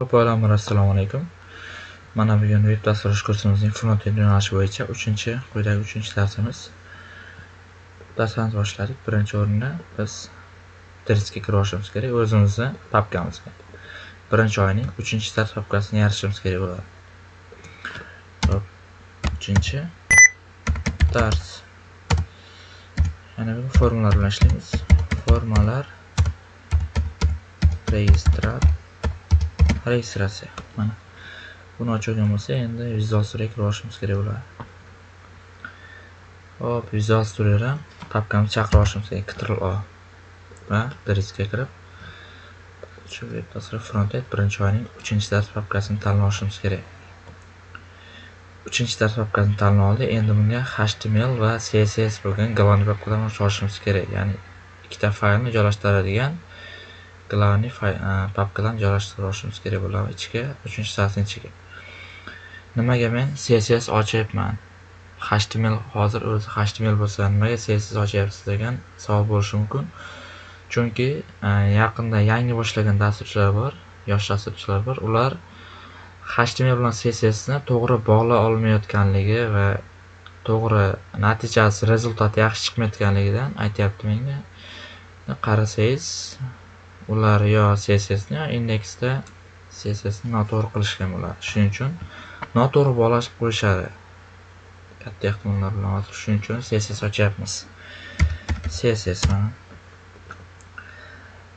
Ho'p avvalambor assalomu alaykum. Mana bugun veb dasturlash kursimizning front-end yo'nalishi bo'yicha 3-chi, quyidagi 3-chi darsimiz. Darslarimizni boshladik. Birinchi o'rinda biz driskga kirib olishimiz kerak o'zimizni papkamizga. Birinchi oyning 3-chi dars papkasini yaratishimiz kerak bo'ladi. Hop, 3-chi dars. Yana bu formulalar bilan ishlaymiz. Formalar registrat registratsiya mana. Buni ochilgan bo'lsa endi visual studio kirib olishimiz kerak bo'ladi. Hop visual studiodan papkamizni chaqirib olishimiz kerak ctrl o va driskga kirib shu web dastur frontend birinchi oyning uchinchi dars papkasini tanlab olishimiz kerak. Uchinchi dars papkasini tanlab oldik endi bunga html va css bo'lgan главный papkadan olishimiz kerak. Ya'ni ikkita faylni joylashtiradigan glавный papkadan joylashtirib olishimiz kerak bo'ladi. Ichiga uchinchi satning ichiga nimaga men css ochyapman html hozir o'zi html bo'lsa nimaga css ochyapsiz degan savol bo'lishi mumkin. Chunki yaqinda yangi boshlagan dasturchilar bor yosh dasturchilar bor. Ular html bilan cssni to'g'ri bog'lay olmayotganligi va to'g'ri natijasi rezultati yaxshi chiqmayotganligidan aytyapti menga qarasangiz ular yo cssni yo indeksda cssni noto'g'ri qilishgan bo'ladi shuning uchun noto'g'ri bog'lashib qo'yishadi katta ehtimollar bilan hozir shuning uchun css ochyapmiz. Css mana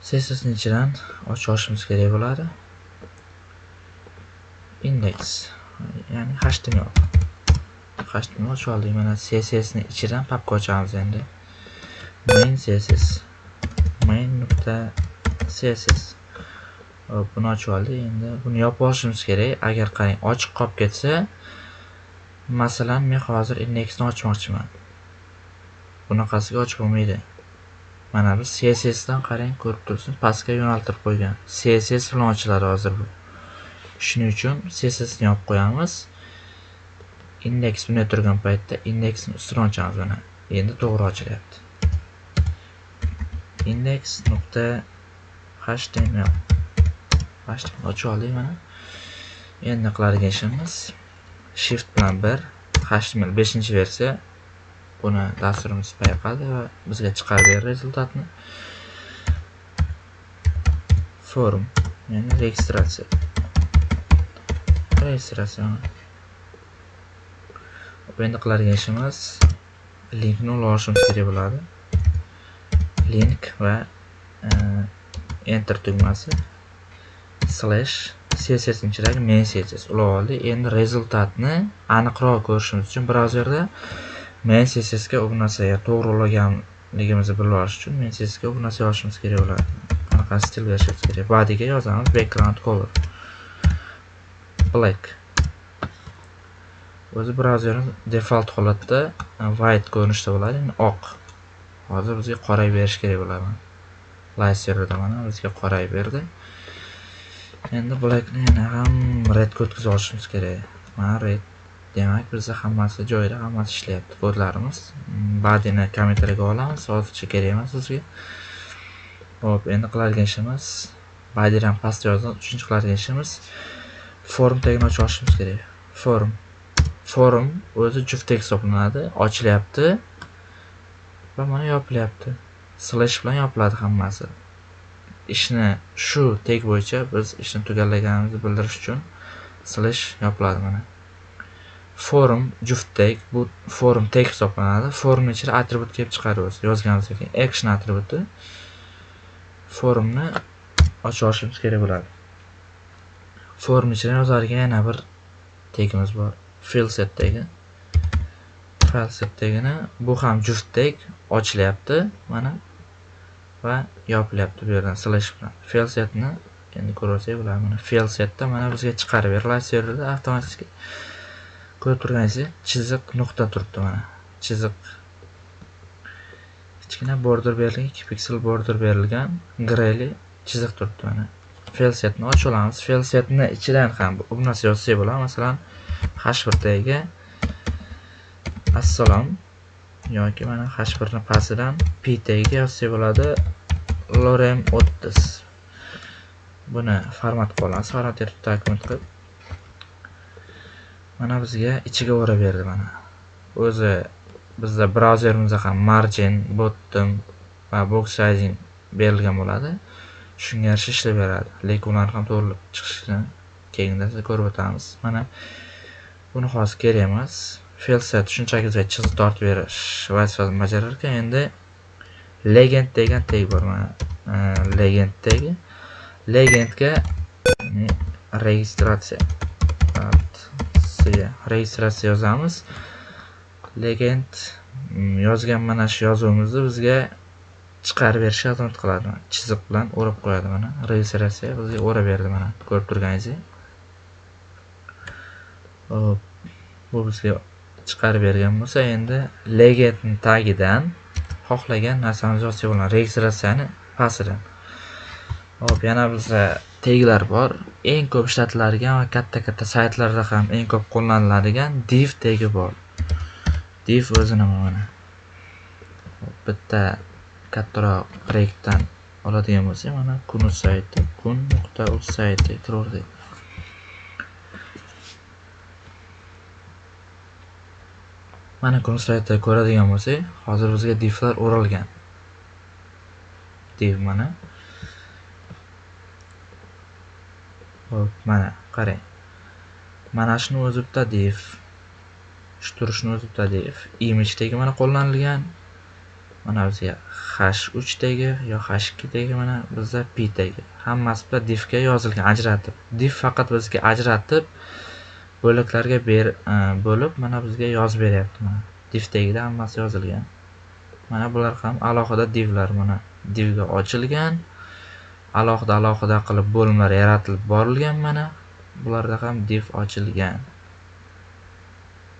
cssni ichidan ochishimiz kerak bo'ladi. Indeks. Ya'ni html html ochib oldik. Mana cssni ichidan papka ochamiz endi. Main css main nuqta css buni ochib oldik endi buni yopib olishimiz kerak. Agar qarang ochiq qolib ketsa masalan men hozir indeksni ochmoqchiman. Bunaqasiga ochib bo'lmaydi. Mana biz css dan qarang ko'rib turibsiz pastga yo'naltirib qo'ygan css bilan ochiladi hozir bu. Shuning uchun cssni yopib qo'yamiz. Indeks bunday turgan paytda indeksni ustidan ochamiz mana. Endi to'g'ri ochilyapti. Indeks nuqta html html ochib oldik mana? Endi qiladigan ishimiz shift bilan 1 html 5 versiya. Buni dasturimiz payqadi va bizga chiqarib berdi rezultatni. Form ya'ni registratsiya. Registratsiya. Endi qiladigan ishimiz linkni ulashimiz kerak bo'ladi? Link va e, enter tugmasi slash css ichidagi main css ulab oldi. Endi rezultatni aniqroq ko'rishimiz uchun brauzerda main css ga u to'g'ri ulaganligimizni bilib olish uchun main css ga narsa yozishimiz kerak bo'ladi anaqa stil berishimiz kerak. Badiga yozamiz background color. Black. O'zi brauzerimiz default holatda white ko'rinishda bo'ladi ya'ni oq. Hozir bizga qora berish kerak bo'ladi. Layserda mana bizga qorayib berdi. Endi blackni yana ham redga o'tkazib olishimiz kerak. Mana red demak bizda hammasi joyida hammasi ishlayapti kodlarimiz. Mm, Badini kommentariyga olamiz hozircha kerak emas bizga. Ho'p endi qiladigan ishimiz bodyni ham pastga yozdim uchinchi qiladigan ishimiz form tagini ochib olishimiz kerak. Form. Forum o'zi juft hisoblanadi ochilyapti va mana yopilyapti. Slash bilan yopiladi hammasi. Ishni shu tag bo'yicha biz ishni tugallaganimizni bildirish uchun slash yopiladi mana. Forum juft tag bu forum tag hisoblanadi. Forumni ichida atribut kelib chiqadi o'zi yozganimizdan keyin action atributi forumni ochib olishimiz kerak bo'ladi. Forum ichida yozadigan yana bir tagimiz bor fill set tagi file set tagini bu ham juft tag ochilyapti mana. Va yopilyapti bu yerdan slash bilan. Fail setni endi ko'rsak bo'ladi mana fail setda mana bizga chiqarib beriladi serverda avtomatik ko'rib turganingizdek chiziq nuqta turibdi mana. Chiziq. Kichkina border berilgan ikki piksel border berilgan greyli chiziq turibdi mana. Fail setni ochib olamiz. Fail setni ichidan ham bu narsa yozsak bo'ladi. Masalan h1 tagiga assalom yoki mana h1 ni pastidan p tagiga yozsak bo'ladi. Lorem o'ttiz buni format qilib olamiz format qilib mana bizga ichiga o'rab berdi mana. O'zi bizda brauzerimizda ham margin bottom va box sizing berilgan bo'ladi. Shunga yarasha ishlab beradi. Lekin ularni ham to'g'rilab chiqishini keyinda ko'rib o'tamiz. Mana buni hozir kerak emas. Felset shunchaki bizga chiziq tortib berish vazifasini bajarar ekan endi legend degan tag bor mana legend tagi legendga registratsiya registratsiya yozamiz. Legend mm, yozgan mana shu yozuvimizni bizga chiqarib berishga xizmat qiladi. Chiziq bilan o'rab qo'yadi mana. Registratsiya bizga o'rab berdi mana. Ko'rib turganingizdek. Hop bu bizga chiqarib bergan bo'lsa endi legendni tagidan xohlagan narsamizni yozsak bo'ladi registratsiyani pastidan hop yana bizda teglar bor. Eng ko'p ishlatiladigan va katta katta saytlarda ham eng ko'p qo'llaniladigan div tegi bor. Div o'zi nima mana bitta kattaroq proyektdan oladigan bo'lsak mana kun sayti kun nuqta uz sayti kiraverdik mana kun saytida ko'radigan bo'lsak hozir bizga divlar o'ralgan. Div mana. Hop mana qarang. Mana shuni o'zi bitta div shu turishni o'zi bitta div image mana qo'llanilgan. Mana bizga h3 dagi yo h2 dagi mana bizda p hammasi bitta divga yozilgan ajratib. Div faqat bizga ajratib bo'laklarga ber e, bo'lib mana bizga yozib beryapti mana. Div tagida hammasi yozilgan. Mana bular ham alohida divlar mana. Divga ochilgan alohida alohida qilib bo'limlar yaratilib borilgan mana. Bularda ham div ochilgan.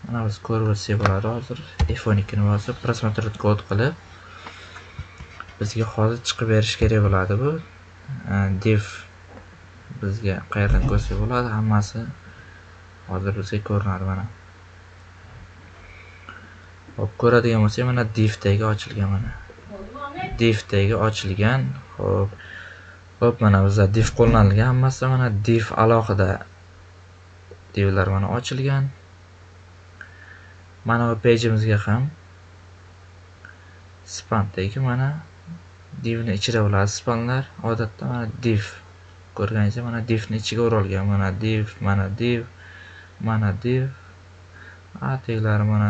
Mana biz ko'rib o'tsak bo'ladi hozir. F12 ni bosib просмотреть код qilib bizga hozir chiqib berish kerak bo'ladi bu. E, div bizga qayerdan ko'rsak bo'ladi hammasi hozir bizga ko'rinadi mana. Hop ko'radigan bo'lsak mana div tagi ochilgan mana. Div tagi ochilgan. Hop hop mana bizda div qo'llanilgan. Hammasi mana div alohida divlar mana ochilgan. Mana bu pejimizga ham span mana divni ichida bo'ladi spanlar odatda mana div ko'rganingizda mana divni ichiga o'ralgan. Mana div mana div mana div teglari mana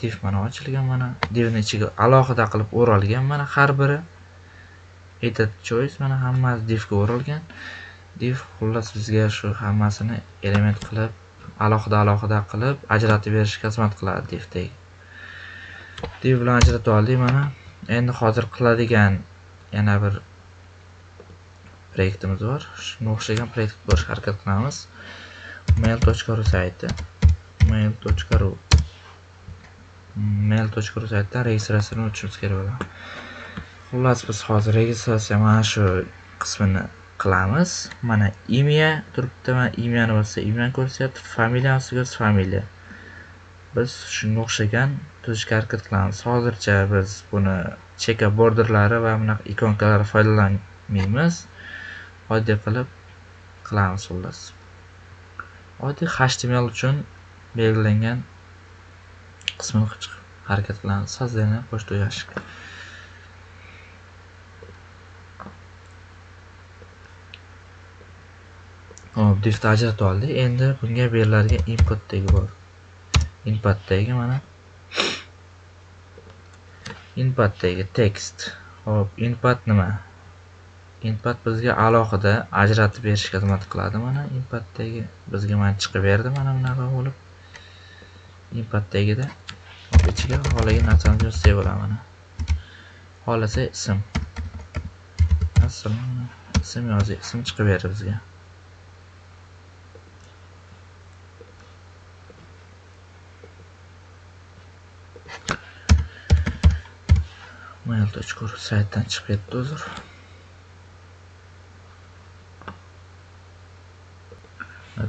div mana ochilgan mana divni ichiga alohida qilib o'ralgan mana har biri. Edit choice mana hammasi divga o'ralgan. Div xullas bizga shu hammasini element qilib alohida alohida qilib ajratib berishga xizmat qiladi divdagi div bilan ajratib oldik mana. Endi hozir qiladigan yana bir proyektimiz bor. Shunga o'xshagan proyekt qilishga harakat qilamiz. mail.ru sayti. Mail.ru mail.ru saytidan registratsiyani o'tishimiz kerak bo'ladi. Xullas biz hozir registratsiya mana shu qismini qilamiz. Mana imya turibdi mana imyani bossa imyani ko'rsatyapti. Familiyani ko'rsa familiya. Biz shunga o'xshagan tuzishga harakat qilamiz. Hozircha biz buni cheka borderlari va bunaqa ikonkalar foydalanmaymiz. Oddiy qilib qilamiz xullas. Oddiy html uchun belgilangan qismini harakat qilamiz. Создание почту ящик hop diftni ajratib oldik. Endi bunga beriladigan input tagi bor input tagi mana. Inputdagi text hop input nima? Input bizga alohida ajratib berish xizmat qiladi mana inputdagi bizga mana chiqib berdi mana bunaqa bo'lib. Inputdagida ichiga xohlagan narsani yozsak bo'ladi mana. Xohlasa ism. Ism yozing ism chiqib berdi bizga mail.ru saytdan chiqib ketdi uzr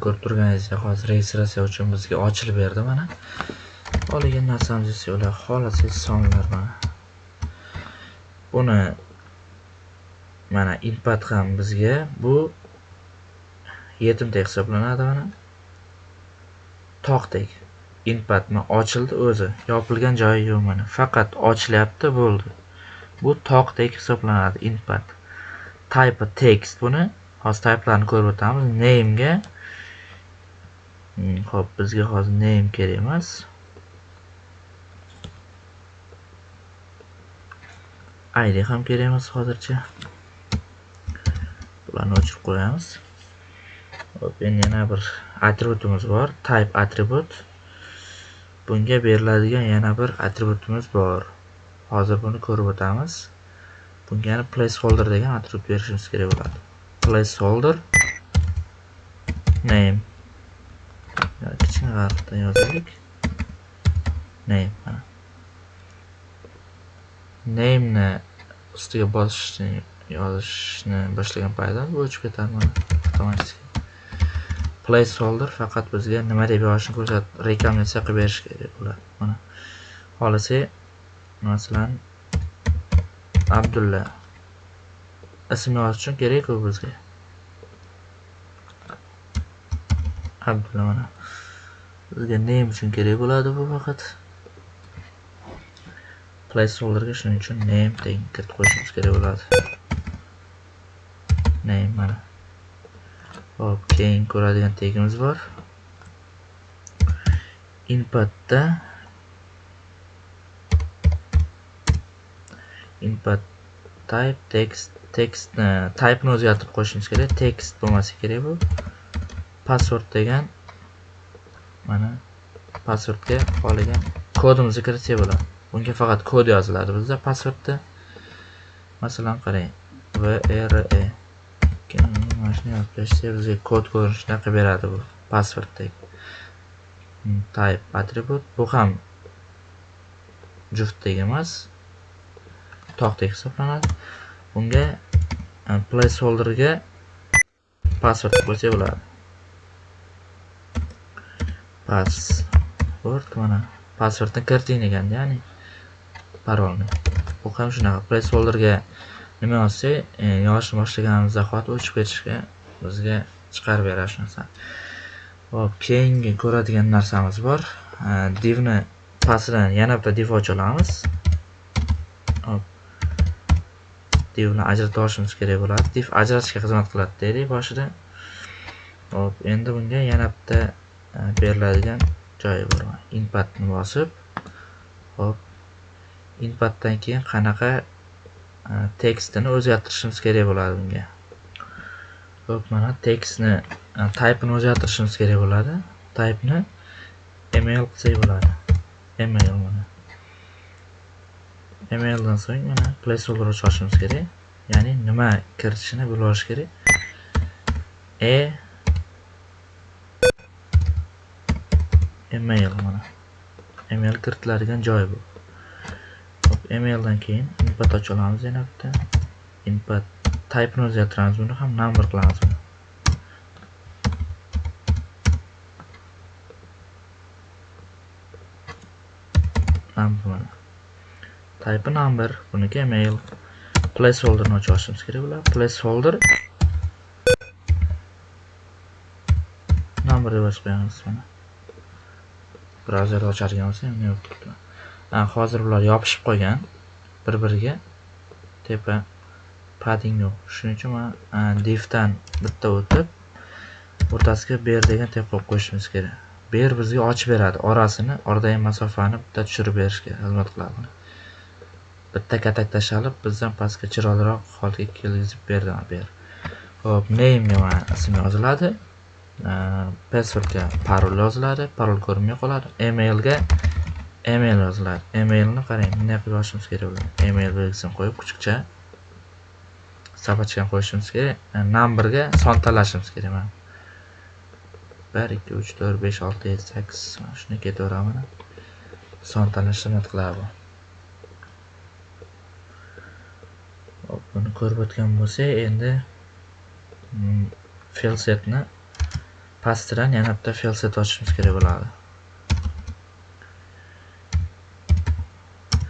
ko'rib turganingizdek hozir registratsiya uchun bizga ochilib berdi mana. Xohlagan narsamizni ular xohlasangiz sonlar mana. Buni mana input ham bizga bu yetimdek hisoblanadi mana. Tog'dek inputni ochildi o'zi yopilgan joyi yo'q mana faqat ochilyapti bo'ldi. Bu tog'dek hisoblanadi input type text buni hozir typelarni ko'rib o'tamiz. Namega Hmm. ho'p bizga hozir name kerak emas. Id ham kerak emas hozircha. Bularni o'chirib qo'yamiz. Hop endi yana bir atributimiz bor. Type atribut bunga beriladigan yana bir atributimiz bor. Hozir buni ko'rib o'tamiz. Bunga yana placeholder degan atribut berishimiz kerak bo'ladi. Placeholder. Name. Kichkina harfdan yozaylik name name name'ni ustiga bosishni yozishni boshlagan paytda bu o'chib ketadi mana avtomatik placeholder faqat bizga nima deb yozishni ko'rsatib rekomendatsiya qilib berish kerak bo'ladi. Mana. Xohlasa masalan abdulla. Ism yozish uchun kerak-ku bizga. Abdulla mana. Bizga name uchun kerak bo'ladi bu faqat? Placeholderga shuning uchun name teng kiritib qo'yishimiz kerak bo'ladi. Name mana. Hop keyin ko'radigan tegimiz bor. Inputda input type text textni e, type'ni o'zgartirib qo'yishimiz kerak. Text bo'lmasa kerak bu. Password degan mana. Passwordga xohlagan kodimizni kiritsak bo'ladi. Bunga faqat kod yoziladi bizda pasportda masalan qarang. Vre mana shuni yozib berishsa bizga kod ko'rinishida qilib beradi bu pasportdek hmm, type atribut bu ham juftdek emas. Tog'dek hisoblanadi. Bunga e, placeholderga password qo'ysak bo'ladi password mana. Passwordni kiriting deganda ya'ni parolni. Bu ham shunaqa. Placeholderga nima yozsak e, yozishni boshlaganimiz zahoti o'chib ketishga bizga chiqarib beradi shu narsani hop keyingi ko'radigan narsamiz bor. E, divni pastidan yana bitta div ocha olamiz. Hop divni ajrata olishimiz kerak bo'ladi. Div ajratishga xizmat qiladi dedik boshida. Hop endi bunga yana bitta beriladigan joyi bor. Inputni bosib hop. Inputdan keyin qanaqa tekstini o'zgartirishimiz kerak bo'ladi bunga ho'p mana tekstni e, o'zgartirishimiz kerak bo'ladi. Type'ni email qilsak bo'ladi. Email mana. Emaildan so'ng mana placeholder ochishimiz kerak. Ya'ni nima kiritishini bilib olish kerak. E email mana. Email kiritiladigan joy bu. Emaildan keyin input ocha olamiz yana bitta input type'ni o'zgartiramiz buni ham number qilamiz. Number mana. Type number buniki email. Placeholderni ochib olishimiz kerak bular placeholder number deb ochib qo'yamiz mana. Brauzerni ocharkan bo'lsa ham yo'q turibdi. Hozir bular yopishib qolgan bir biriga tepa padding yo'q. Shuning uchun man divdan bitta o'tib o'rtasiga ber degan tep qo'yib qo'yishimiz kerak. Ber bizga ochib beradi. Orasini oradagi masofani bitta tushirib berishga xizmat qiladi bitta katak tashlab bizdan pastga chiroyliroq holga kelgizib berdi. Ber. Hop name mana ism yoziladi. Passwordga parol yoziladi parol ko'rinmay qoladi emailga email yoziladi. Emailni qarang bunday qilib yozishimiz kerak bo'ladi email belgisini qo'yib kuchukcha sabachkani qo'yishimiz kerak. E, Numberga son tanlashimiz kerak mana. Bir ikki uch to'rt besh olti yetti sakkiz mana shuni ketaveradi mana son tanlashni xizmat qiladi bu buni ko'rib o'tgan bo'lsak endi mm, felsetni pastidan yana bitta felset ochishimiz kerak bo'ladi.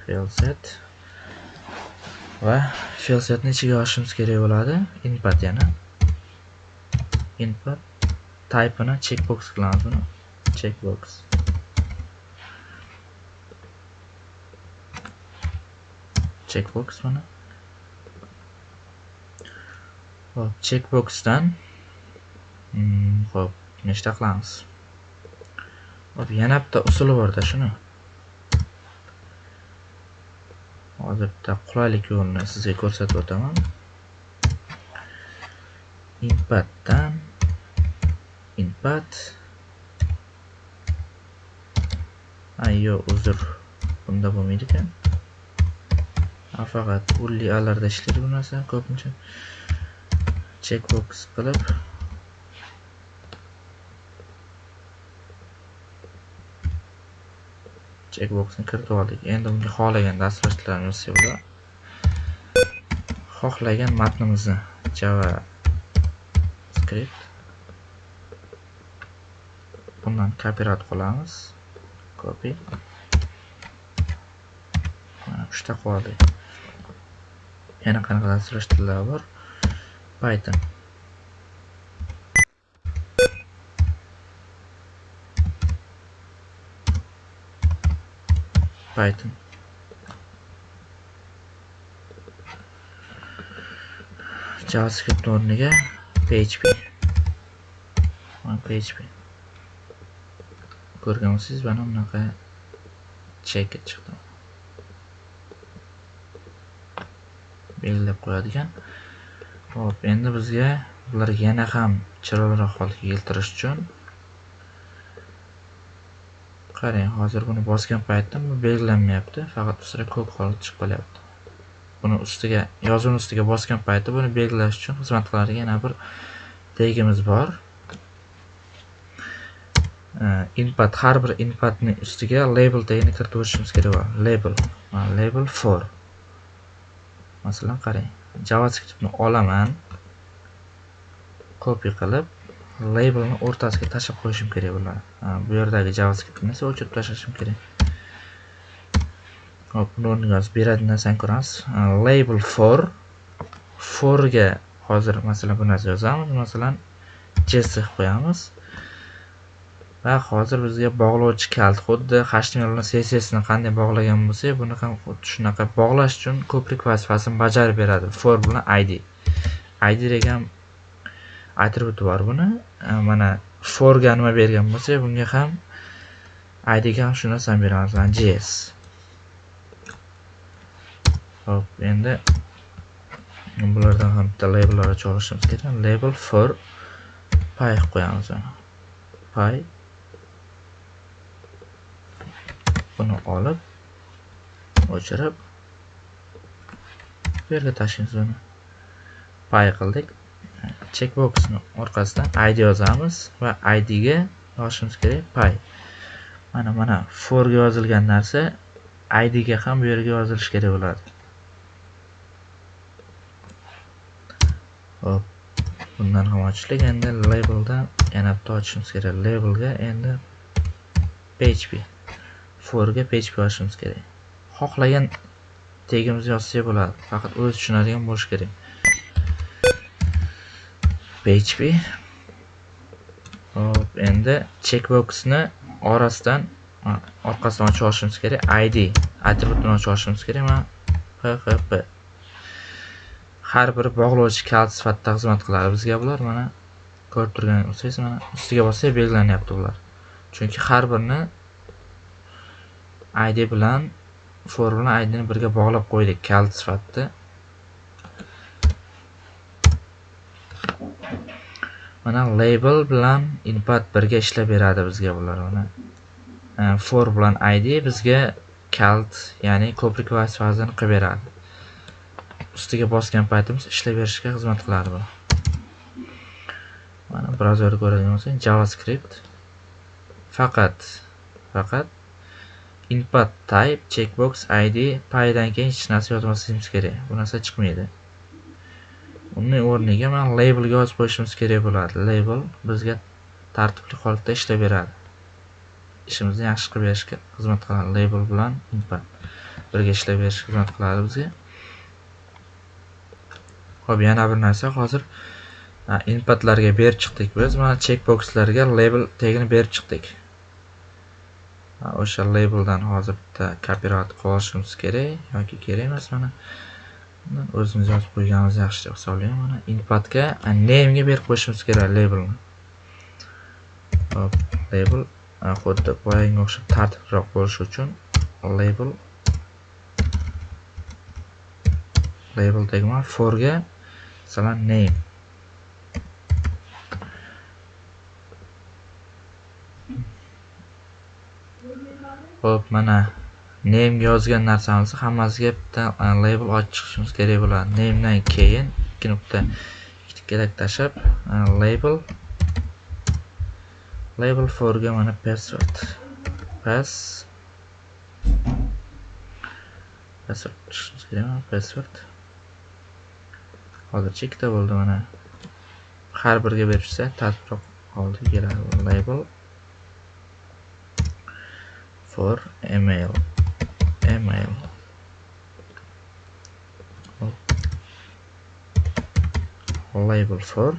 Filset va filsetni ichiga olishimiz kerak bo'ladi. Input yana. Input typeini checkbox qilamiz buni. Checkbox. Checkbox mana hop checkboxdan. Hmm, hop. Nechta qilamiz? Hop yana bitta usuli borda shuni. Hozir bitta qulaylik yo'lini sizga ko'rsatib o'taman. Inputdan input ayyo uzr bunda bo'lmaydi ekan. Faqat ulli alarda ishlaydi bu narsa ko'pincha checkbox qilib checkboxni kiritib oldik endi unga xohlagan dasturlash yozsa xohlagan matnimizni java script bundan kopirovat qilamiz. Copy. Mana uchta qoldi yana qanaqa dasturlash tillari bor? Python. Python. Javascript o'rniga php php ko'rgan bo'lsangiz mana bunaqa cheket chiqdi belgilab qo'yadigan. Hop endi bizga bularga yana ham chiroyliroq holga keltirish uchun qarang hozir buni bosgan paytda bu belgilanmayapti. Faqat ustida ko'k holat chiqib qolyapti. Buni ustiga yozuvni ustiga bosgan paytda buni belgilash uchun xizmat qiladigan yana bir tegimiz bor. Input har bir inputni ustiga label tegini kiritib o'tishimiz kerak bo'ladi label label for. Masalan qarang javascriptni olaman copy qilib labelni o'rtasiga tashlab qo'yishim kerak bularni bu yerdagi javascriptni esa o'chirib tashlashim kerak? Hop buni o'rniga hozir beradigan narsani ko'ramiz label for. Forga hozir masalan bu narsa yozamiz. Masalan jesse qo'yamiz. Va hozir bizga bog'lovchi kalt xuddi html bilan cssni qanday bog'lagan bo'lsak buni ham xuddi shunaqa bog'lash uchun ko'prik vazifasini bajarib beradi. For bilan id id degan atributi bor buni. Э, mana forga nima bergan bo'lsak bunga ham idga ham shu narsani beramiz. Mana js hop endi bulardan ham bitta labellar ochib olishimiz kerak. Label for pay qilib qo'yamiz pay. Buni olib o'chirib bu yerga tashlaymiz buni. Pay qildik. Checkboxni orqasidan id yozamiz va id ga yozishimiz kerak. Pay. Mana mana for ga yozilgan narsa id ga ham bu yerga yozilishi kerak bo'ladi. Hop. Bundan ham ochishlik endi labeldan yana bitta ochishimiz kerak. Labelga endi php forga php yozishimiz kerak. Xohlagan tegimizni yozsak bo'ladi. Faqat o'zi tushunadigan bo'lishi kerak. Php hop endi checkboxni orasidan orqasidan ochib olishimiz kerak. Id atributini ochib olishimiz kerak. Mana php har bir bog'lovchi kalit sifatida xizmat qiladi bizga bular. Mana ko'rib turgan bo'lsangiz mana ustiga bossak belgilanyapti bular. Chunki har birini id bilan for bilan idni birga bog'lab qo'ydik kalit sifatida. Mana label bilan input birga ishlab beradi bizga bular mana e, for bilan id bizga kalt ya'ni ko'prik vazifasini qilib beradi. Ustiga bosgan paytimiz ishlab berishga xizmat qiladi bu mana brauzerda ko'radigan bo'lsak javascript faqat faqat input type checkbox id paydan keyin hech narsa yozmasligimiz kerak. Bu narsa chiqmaydi. Uni o'rniga mana labelga yozib qo'yishimiz kerak bo'ladi label bizga tartibli holatda ishlab beradi ishimizni yaxshi qilib berishga xizmat qiladi label bilan input birga ishlab berishga xizmat qiladi bizga ho'p yana bir narsa hozir inputlarga berib chiqdik biz. Mana checkboxlarga label tegini berib chiqdik. O'sha labeldan hozir bitta copyright qilishimiz kerak yoki kerak emas mana. O'zimiz yozib qo'yganimiz yaxshi deb hisoblayman. Mana inputga name ga berib qo'yishimiz kerak labelni. Hop, label xuddi boyagiga o'xshab tartibliroq bo'lishi uchun label label deyman for ga masalan name ho'p mana name yozgan narsamizni hammasiga bitta e, label ochib chiqishimiz kerak bo'ladi. Name dan keyin ikki nuqta ikkita kerak e, label label for ga mana password. Pass password chiqishimiz password. Hozircha ikkita bo'ldi mana. Har biriga berishsa tartibroq holda keladi. Label for email. Email label for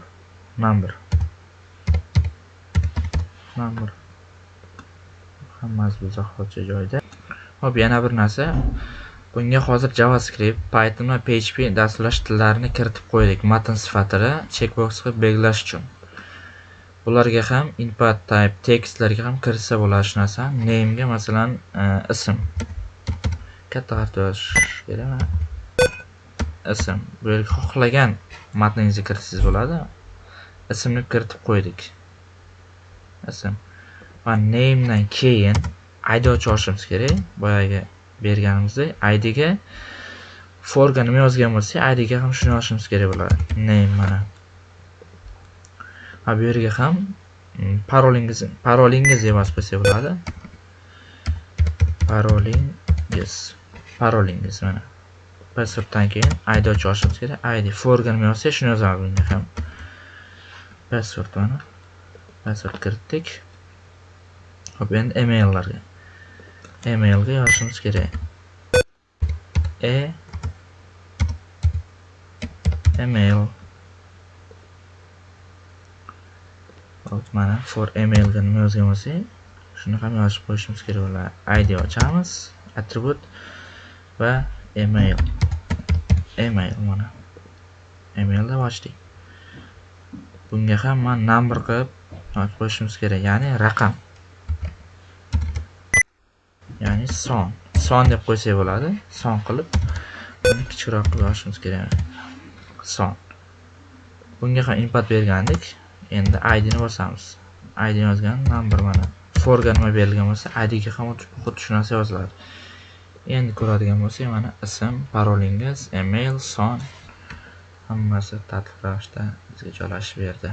number. Number. Hammasi bu zaxotcha joyda hop yana bir narsa. Bunga hozir javascript python va php dasturlash tillarini kiritib qo'ydik. Matn sifatida checkbox qilib belgilash uchun. Bularga ham input type tekstlarga ham kiritsa bo'ladi shu narsa. Name'ga masalan e, ism. Katta harfda yozish ism. Bu yerga xohlagan matningizni kiritsangiz bo'ladi. Ismni kiritib qo'ydik. Ism. Va name'dan keyin id ochib olishimiz kerak. Boyagi berganimizdek idga forga nima yozgan bo'lsak idga ham shuni yozishimiz kerak bo'ladi. Name mana. Va bu yerga ham mm, parolingiz parolingiz deb yozib qo'ysak bo'ladi. Parolingiz. Parolingiz mana. Passworddan keyin id ochib olishimiz kerak id forga yozsa shuni yozamiz bunga ham. Password mana. Password kiritdik. Hop endi emaillarga. Emailga yozishimiz kerak. E email. Hop mana for emailga nima yozgan bo'lsak shuni ham yozib qo'yishimiz kerak. Bo'ladi id ochamiz. Attribute va email. Email mana. Email deb ochdik bunga ham man number qilib yozib qo'yishimiz kerak. Ya'ni raqam. Ya'ni son. Son deb qo'ysak bo'ladi. Son qilib buni kichikroq qilib yozishimiz kerak. Son. Bunga ham input bergandik. Endi idni bosamiz. Id yozgan number mana. Forga nima berilgan bo'lsa idga ham xuddi shu narsa yoziladi. Endi ko'radigan bo'lsak mana ism parolingiz email son hammasi tartib ravishda bizga joylashib berdi.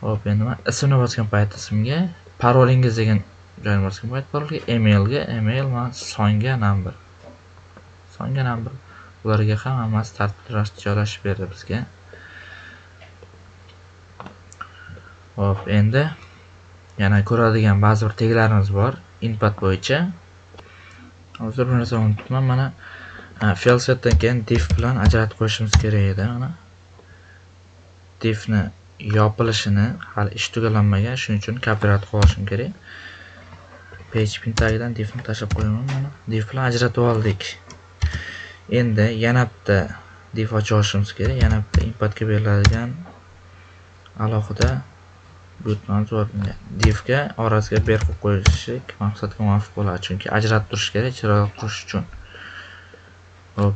Hop endi man ismni bosgan payt ismga parolingiz degan joyni bosgan payt parolga emailga email man songa number. Songa number. Ularga ham hammasi tartibli ravishda joylashib berdi bizga. Hop endi yana ko'radigan ba'zi bir teglarimiz bor. Input bo'yicha hozir bir narsani unutibman. Mana felsetdan keyin div bilan ajratib qo'yishimiz kerak edi. Mana divni yopilishini hali ish tugallanmagan shuning uchun copyright qilishim kerak. Php tagidan divni tashlab qo'yaman. Mana div bilan ajratib oldik. Endi yana bitta div ochib olishimiz kerak. Yana bitta inputga beriladigan alohida buyurtmamiz bor divga orasiga ber qo'yib qo'yishlik maqsadga muvofiq bo'ladi. Chunki ajratib turish kerak chiroyli qurish uchun. Hop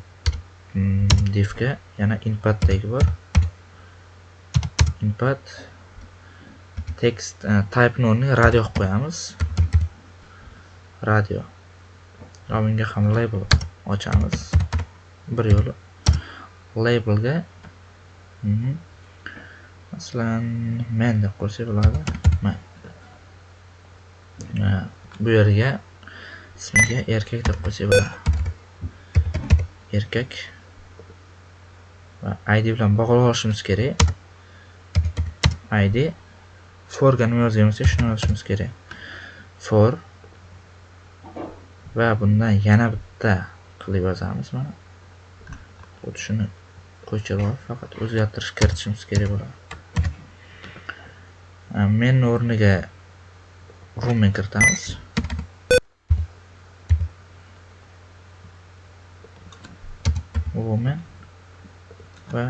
mm, divga yana input tagi bor. Input text e, type o'rniga radio qilib qo'yamiz. Radio. Bunga ham label ochamiz. Bir yo'li labelga mhm. Masalan men deb qo'ysak bo'ladi. Man bu yerga ismiga erkak deb qo'ysak bo'ladi. Erkak va id bilan bog'lab olishimiz kerak. Id forga nima yozgan bo'lsak shuni yozishimiz kerak. For va bundan yana bitta qilib yozamiz mana. Xuddi shuni ko'chirib faqat o'zgartirish kiritishimiz kerak bo'ladi. Э, men o'rniga rumen kiritamiz. Woman va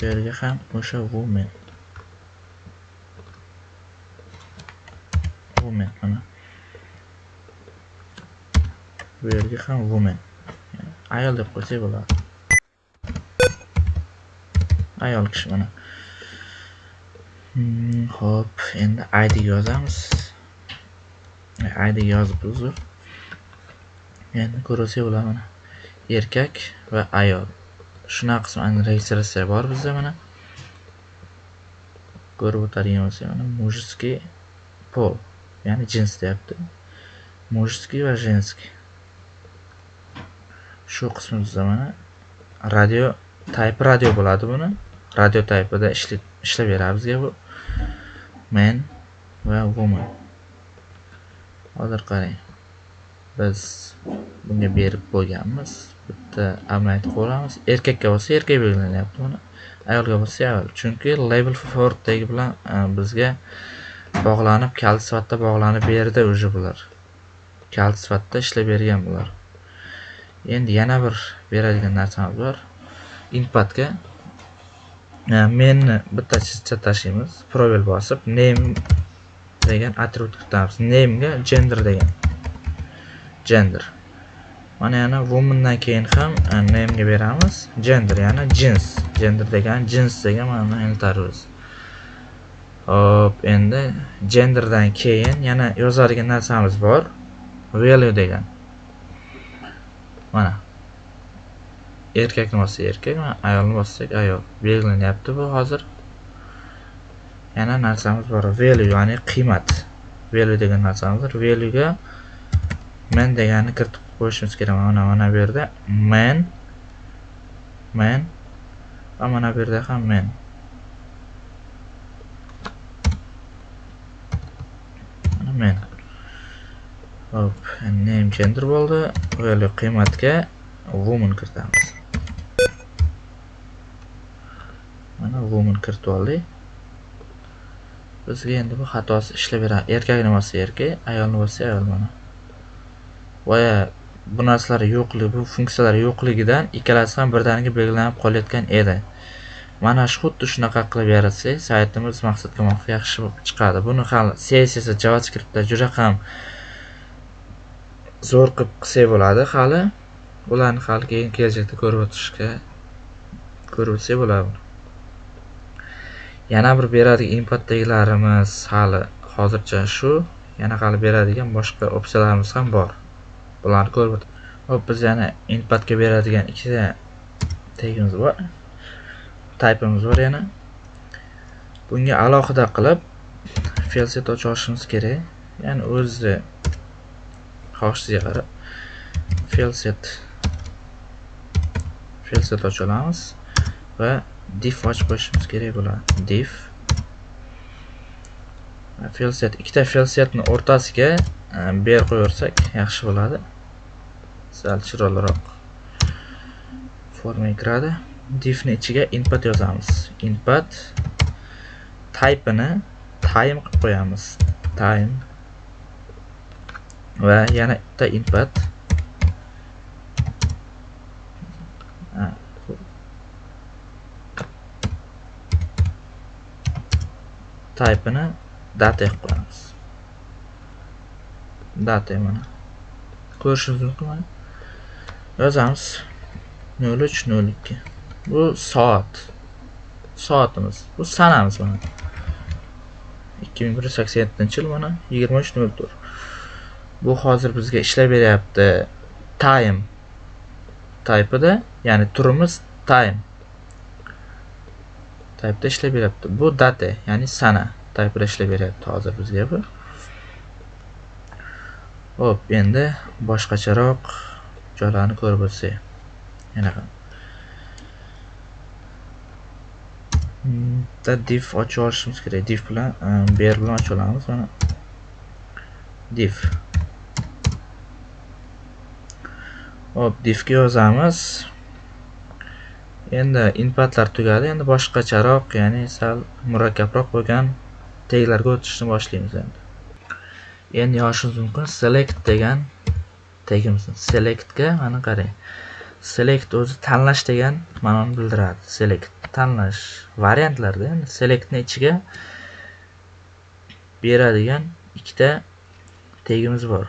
bu yerga ham o'sha woman woman mana bu yerga ham woman ayol deb qo'ysak bo'ladi. Ayol kishi mana. Hmm. ho'p endi id yozamiz. Id yozib uzr. Endi ko'rsak bo'ladi mana erkak va ayol. Shuna qisman registratsiya bor bizda mana. Ko'rib o'tadigan bo'lsak mana mужеский pol ya'ni jins deyapti. Mужеский va женский shu qismimizda mana radio type radio bo'ladi buni. Radio typeida ishlab bizga bu man va woman. Hozir qarang. Biz bunga berib qo'yganmiz bitta amlayt qilamiz erkakka bo'lsa erkak belgilanyapti mana ayolga bo'lsa ayol. Chunki label fortdagi bilan e, bizga bog'lanib kalit sifatida bog'lanib berdi уже bular. Kalit sifatida ishlab bergan bular. Endi yana bir beradigan narsamiz bor. Inputga menni bitta chizcha tashlaymiz. Probel bosib name degan atribut kiritamiz name'ga gender degan. Gender. Mana yana womandan keyin ham name'ga beramiz. Gender ya'ni jins gender degan jins degan mana eltarimiz hop endi genderdan keyin yana yozadigan narsamiz bor. Value degan. Mana. Erkakni bossak erkak ayolni bossak ayol. Belgilanyapti bu hozir. Yana narsamiz bor. Value ya'ni qiymat. Value degan narsamiz bor. Valuega men deganni kiritib qo'yishimiz kerak. Mana mana bu yerda men men va mana bu yerda ham men. Mana men. Hop name gender bo'ldi. Value qiymatga woman kiritamiz. Mana woman kiritib oldik bizga endi bu xatosi ishlayveradi erkakni bo'lsa erkak ayolni bo'lsa ayol mana. Va bu narsalar yo'qligi bu funksiyalar yo'qligidan ikkalasi ham birdaniga belgilanib qolayotgan edi. Mana shu xuddi shunaqa qilib yaratsak saytimiz maqsadga muvofiq yaxshi chiqadi. Buni hali css javascriptda juda ham zo'r qilib qilsak bo'ladi. Hali ularni hali keyin kelajakda ko'rib o'tishga ko'rib o'tsak bo'ladi. Yana bir beradigan inputdagilarimiz hali hozircha shu yana hali beradigan boshqa opsiyalarimiz ham bor. Bularni ko'rib hop biz yana inputga beradigan ikkita tagimiz bor. Typeimiz bor yana. Bunga alohida qilib felset ochishimiz olishimiz kerak. Ya'ni o'zi xohishingizga qarab felset felset ocha olamiz va div ochib qo'yishimiz kerak bo'ladi div felset. Ikkita felsetni o'rtasiga ber qo'yaversak yaxshi bo'ladi. Sal chiroyliroq formaga kiradi. Divni ichiga input yozamiz. Input typeini time qilib qo'yamiz. Time. Va yana bitta input typeini date qilamiz qo'yamiz. Mana. Ko'rishingiz mumkin yozamiz nol uch nol ikki. Bu soat. Soatimiz. Bu sanamiz mana. ikki ming bir yuz sakson yettinchi yil mana. yigirma uch nol to'rt. Bu hozir bizga ishlab beryapti. Time. Typeida ya'ni turimiz time. Type'da ishlab beryapti bu date ya'ni sana type'da ishlab beryapti hozir bizga bu. Hop endi boshqacharoq joylarni ko'rib o'tsak. Yana bitta div ochib olishimiz kerak. Div bilan e, ber bilan ochib olamiz. Mana div. Hop divga yozamiz. Endi inputlar tugadi endi boshqacharoq ya'ni sal murakkabroq bo'lgan teglarga o'tishni boshlaymiz endi. Endi yozishimiz mumkin select degan tegimizni selectga mana qarang. Select o'zi tanlash degan ma'noni bildiradi. Select tanlash variantlarda endi selectni ichiga beradigan ikkita tegimiz bor.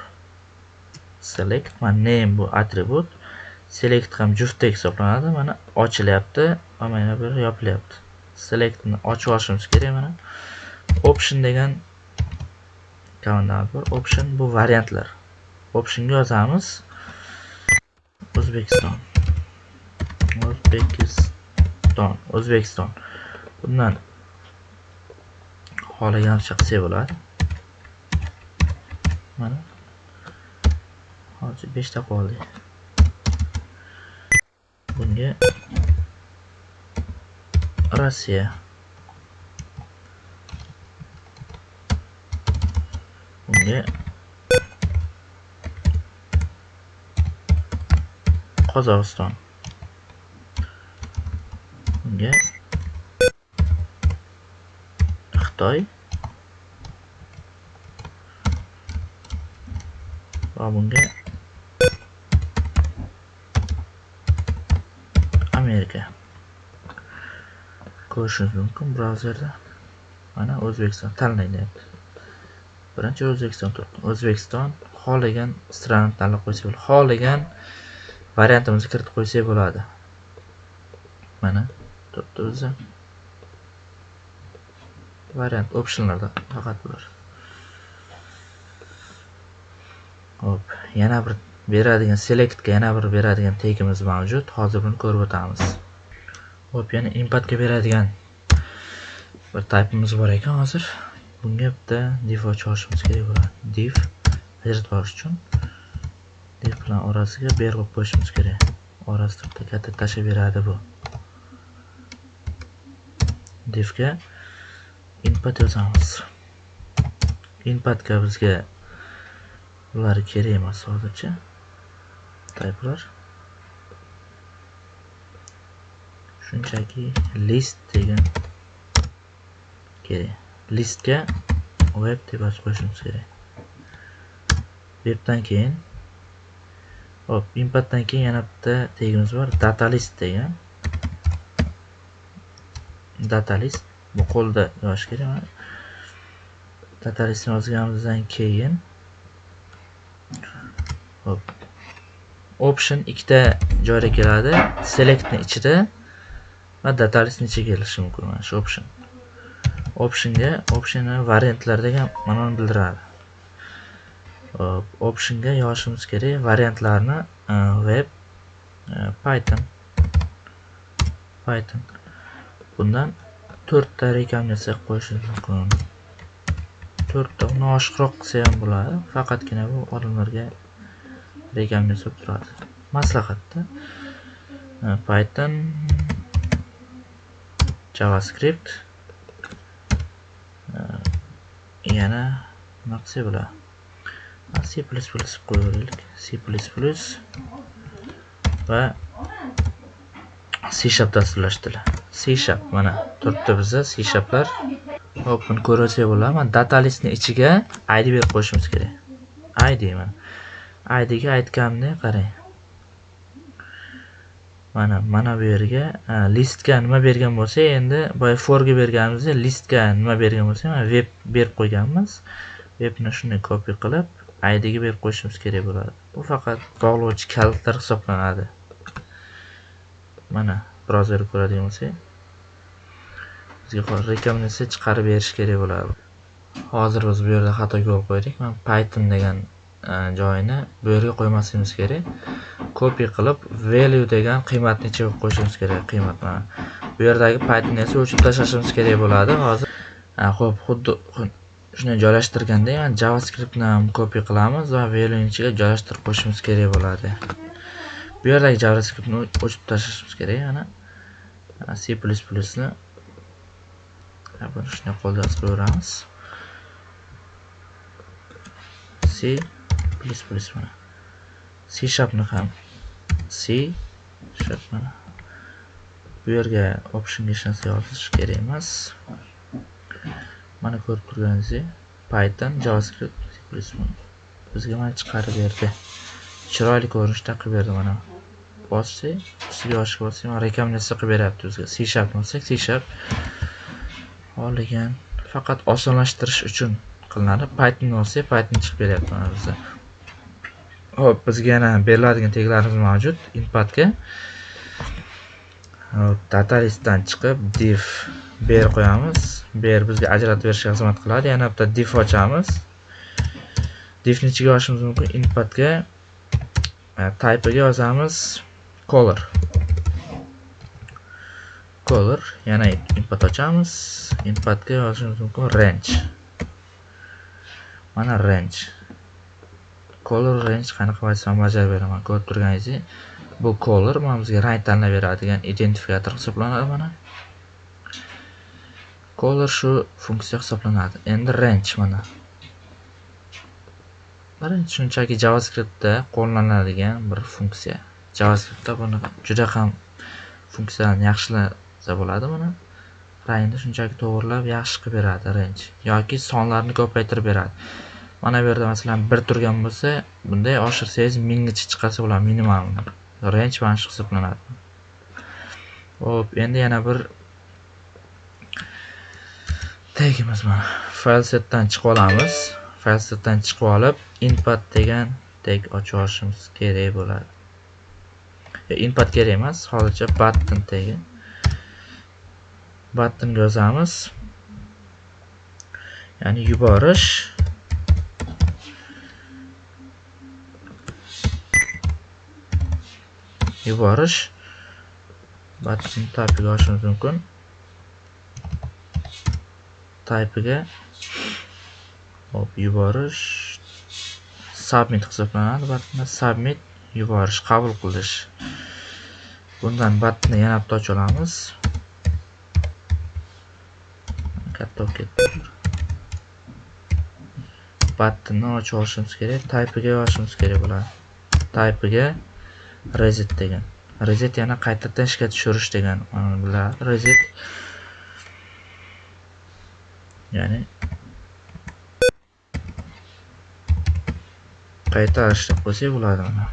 Select va name bu atribut select ham juftdek hisoblanadi. Mana ochilyapti va mana bu yopilyapti. Selectni ochib olishimiz kerak mana. Option degan komandamiz bor option bu variantlar. Optionga yozamiz. O'zbekiston. O'zbekiston o'zbekiston. Bundan xohlaganicha qilsak bo'ladi. Mana hozir beshta qoldi. Bunga Rossiya bunga Qozog'iston bunga Xitoy va bunga Amerika. Ko'rishingiz mumkin brauzerda. Mana O'zbekiston tanlang birinchi O'zbekiston turibdi O'zbekiston xohlagan strani tanlab qo'ysak bo'ladi. Xohlagan variantimizni kiritib qo'ysak bo'ladi. Mana turibdi o'zi. Variant optionlarda faqat bular hop yana bir beradigan selectga yana bir beradigan tegimiz mavjud. Hozir buni ko'rib o'tamiz. Hop yana inputga beradigan bir typeimiz bor ekan hozir. Bunga bitta div ochib olishimiz kerak bo'ladi. Div ajratib olish uchun. Div bilan orasiga ber qo'yib qo'yishimiz kerak. Orasida bitta katta tashlab beradi bu. Divga input yozamiz. Inputga bizga bular kerak emas hozircha. Typelar shunchaki list degan kerak. Listga web deb yozib qo'yishimiz kerak. Webdan keyin hop inputdan keyin yana bitta tegimiz bor data list degan. Data list bu qo'lda yozish kerak data listni yozganimizdan keyin hop option ikkita joyda keladi. Selectni ichida va datalistni ichiga kelishi mumkin mana shu option. Optionga optionni variantlar degan ma'noni bildiradi. Optionga yozishimiz kerak. Variantlarni e, web e, python. Python. Bundan to'rtta rekomendatsiya qo'yishimiz mumkin. To'rtta uni oshiqroq qilsa ham bo'ladi. Faqatgina bu odamlarga rekomendatsiya turadi. Maslahatda e, python javascript e, yana nima qilsak bo'ladi c plus plus qo'yaveraylik c plus plus va c sharp dasturlash tili c sharp mana turibdi bizda c sharplar. Hop buni ko'rsak bo'ladi. Mana data listni ichiga id berib qo'yishimiz kerak. Id mana. Aydiga aytganimdek qarang. Mana mana bu yerga listga nima bergan bo'lsa endi boya forga berganimizdek listga nima bergan bo'lsa mana web berib qo'yganmiz. Webni shunday copy qilib idga berib qo'yishimiz kerak bo'ladi. Bu faqat bog'lovchi kalitlar hisoblanadi. Mana brauzerni ko'radigan bo'lsak bizga rekomendatsiya chiqarib berish kerak bo'ladi. Hozir biz bu yerda xato yo'l qo'ydik. Man python degan E, joyini bu yerga qo'ymasligimiz kerak. Copy qilib value degan qiymatni ichiga qo'yishimiz kerak qiymat bu yerdagi paytni esa o'chirib tashlashimiz kerak bo'ladi. Hozir e, ho'p xuddi shunday joylashtirganda mana javascriptni ham copy qilamiz va value ichiga joylashtirib qo'yishimiz kerak bo'ladi. Bu yerdagi javascriptni o'chirib tashlashimiz kerak mana e, c plus plusni buni shunday qo'lda yozib c plus plus mana. C sharpni ham c sharp mana bu yerga optionga hech narsa yozish kerak emas. Mana ko'rib turganingizdek python javascript plus bizga mana chiqarib berdi. Chiroyli ko'rinishda qilib berdi mana. Bossak ustiga yozishga bossak mana rekomendatsiya qilib beryapti bizga. C sharp bossak c sharp. Olgan faqat osonlashtirish uchun qilinadi. Python olsak python chiqib beryapti mana bizda hop bizga yana beriladigan teglarimiz mavjud inputga datalistdan chiqib div ber qo'yamiz. Ber bizga ajratib berishga xizmat qiladi. Yana bitta div ochamiz. Divni ichiga yozishimiz mumkin. Inputga e, type'iga yozamiz. Color color yana input ochamiz. Inputga yozishimiz mumkin. Range. Mana range. Color range qanaqa vazifa bajarib beraman ko'rib turganingizdek bu color mana bizga rang tanlab beradigan identifikator hisoblanadi mana. Color shu funksiya hisoblanadi. Endi range mana. Birinchi shunchaki javascriptda qo'llaniladigan bir funksiya. Javascriptda buni juda ham funksiyani yaxshilasa bo'ladi mana. Rangni shunchaki to'g'irlab yaxshi qilib beradi range. Yoki sonlarni ko'paytirib beradi. Mana bu yerda masalan bir turgan bo'lsa bunday oshirsangiz minggacha chiqarsa bo'ladi minimalni range mana shu hisoblanadi. Ho'p endi yana bir tagimiz mana. Filesetdan chiqib olamiz. Filesetdan chiqib olib input degan tag ochib olishimiz kerak bo'ladi. E, input kerak emas hozircha button tagi. Buttonga yozamiz. Ya'ni yuborish yuborish. Button type'iga oshirishimiz mumkin. Type'iga hop yuborish. Submit hisoblanadi. Buttonda submit yuborish qabul qilish. Bundan batni yana bitta ocha olamiz. Katta bo'lib ketdi. Battni ochib olishimiz kerak. Type'iga yozishimiz kerak bo'ladi. Type'iga reset degan. Reset yana qaytadan ishga tushirish degan bular reset. Ya'ni qaytarish deb qo'ysak bo'ladi mana.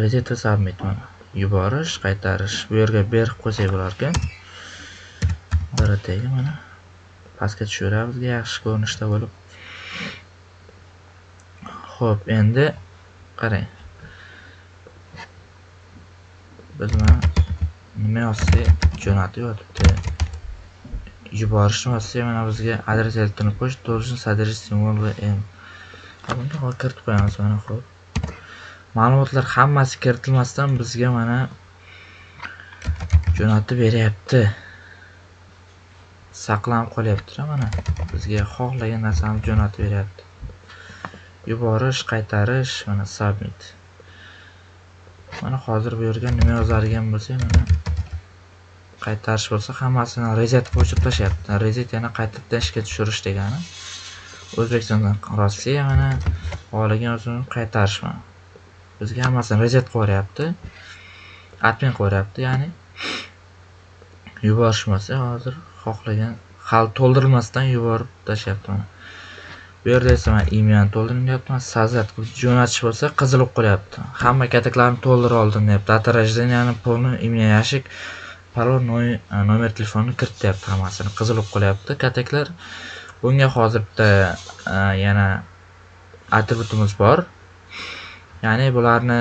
Reset submit mana. Yuborish qaytarish. Bu yerga berib qo'ysak bo'lar ekan biridagi mana. Pastga tushiramiz yaxshi ko'rinishda bo'lib. Ho'p endi qarang. Biz mana nima yozsa jo'natib yotibdi. Yuborishni mana bizga adres elektron qo'yish должен содержать simvol va m bunga hozir kiritib qo'yamiz mana ho'p ma'lumotlar hammasi kiritilmasdan bizga mana jo'natib beryapti. Saqlanib qolyapti mana. Bizga xohlagan narsani jo'natib beryapti. Yuborish qaytarish mana submit. Mana hozir bu yerga nima yozadigan bo'lsak mana qaytarish bo'lsa hammasini reset qo'shib tashlayapti. Reset yana qaytadan ishga tushirish degani o'zbekistondan rossiya mana xohlagan o'zini qaytarish mana. Bizga hammasini reset qilyapti admin qilyapti ya'ni yuborishmasa hozir xohlagan hali to'ldirilmasdan yuborib tashlayapti mana. Bu yerda esa man to'ldirdim to'ldiryapman sazat jo'natish bo'lsa qizil bo'lib qolyapti. Hamma kataklarni to'ldirib oldim deyapti data рожденияni полный имя yashik parol e, nomer telefonni kirityapti hammasini qizil bo'lib qolyapti. Kataklar bunga hozir bitta e, yana atributimiz bor. Ya'ni bularni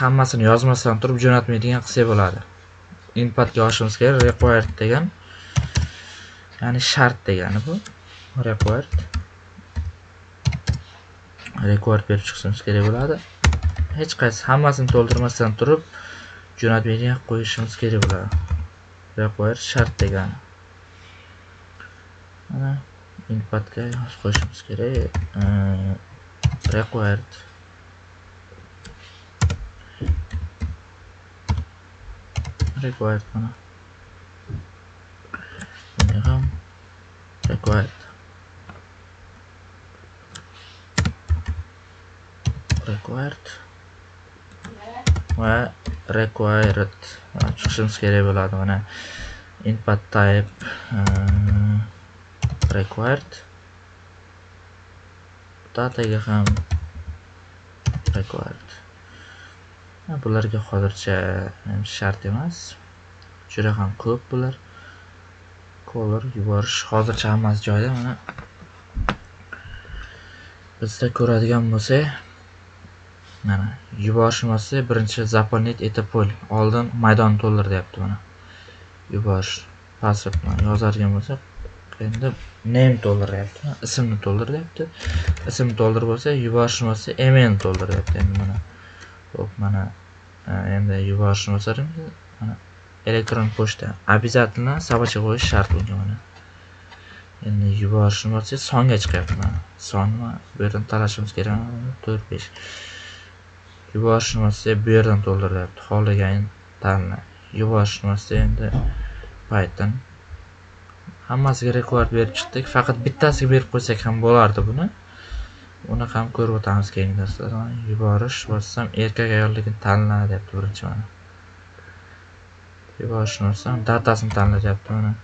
hammasini yozmasdan turib jo'natmaydigan qilsak bo'ladi. Inputga olishimiz kerak required degan ya'ni shart degani bu required. Rekord berib chiqishimiz kerak bo'ladi. Hech qaysi hammasini to'ldirmasdan turib jo'natmaga qo'yishimiz kerak bo'ladi. Require shart degani. Mana inputga qo'yishimiz kerak. Required required mana. Bunga ham required required. Va required? Ah, Chiqishimiz kerak bo'ladi mana. Input type uh, required. Dataga ham required. Bularga hozircha shart emas. Juda ham ko'p bular. Color yuborish hozircha hammasi joyida mana. Bizda ko'radigan bo'lsak mana yuborishmoqchi birinchi zaponet etib qo'y oldin maydon to'ldir deyapti mana. Yuborish password yozadigan bo'lsak endi name to'ldiryapti ismni to'ldir deyapti ism to'ldir bo'lsa yuborishmoqchi email to'ldiryapti endi mana. Ho'p mana e, endi yuborishni mana elektron pochta обязательно собачка qo'yish shart bunga mana. Endi yuborishni songa chiqyapti mana. Sonni bu yerdan talashimiz kerak to'rt besh. Yuborishni bu yerdan to'ldiryapti xohlagan tanla yuborishni endi python. Hammasiga rekord berib chiqdik. Faqat bittasiga berib qo'ysak ham bo'lardi buni. Uni ham ko'rib o'tamiz keyingi darslarda. Yuborish bossam erkak ayolligini tanla deyapti birinchi mana. Yuborishni bossam datasini tanla deyapti mana.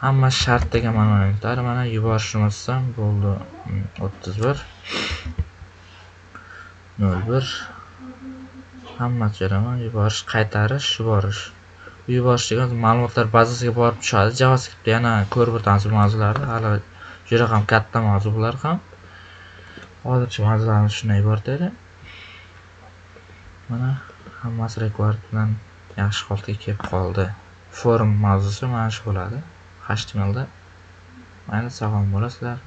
Hamma shart degan ma'noni mana yuborishni bossam bo'ldi. Mm, o'ttiz bir nol bir. Hammasi beraman yuborish qaytarish yuborish. Yuborish degan ma'lumotlar bazasiga borib tushadi. Javascriptda yana ko'rib o'tamiz bu mavzularni hali juda ham katta mavzu bular ham. Hozircha mavzularimiz shundan iborat edi mana hammasi rekord bilan yaxshi holatga kelib qoldi. Forum mavzusi mana shu bo'ladi. Htmlda mayli sog' bo'lasizlar